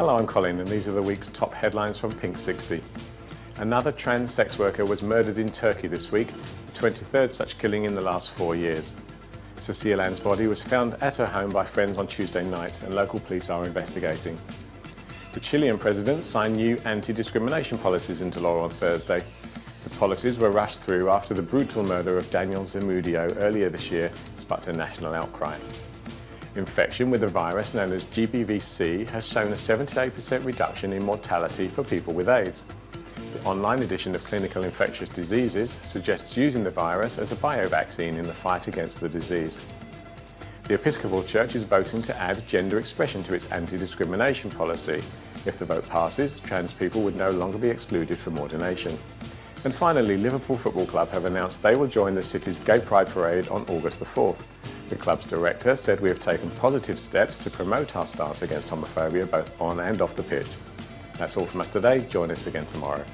Hello, I'm Colin and these are the week's top headlines from Pink 60. Another trans sex worker was murdered in Turkey this week, the 23rd such killing in the last four years. Cecile Ann's body was found at her home by friends on Tuesday night and local police are investigating. The Chilean president signed new anti-discrimination policies into law on Thursday. The policies were rushed through after the brutal murder of Daniel Zamudio earlier this year sparked a national outcry. Infection with the virus known as GBVC has shown a 78% reduction in mortality for people with AIDS. The online edition of Clinical Infectious Diseases suggests using the virus as a biovaccine in the fight against the disease. The Episcopal Church is voting to add gender expression to its anti-discrimination policy. If the vote passes, trans people would no longer be excluded from ordination. And finally, Liverpool Football Club have announced they will join the city's Gay Pride Parade on August the 4th. The club's director said we have taken positive steps to promote our stance against homophobia both on and off the pitch. That's all from us today. Join us again tomorrow.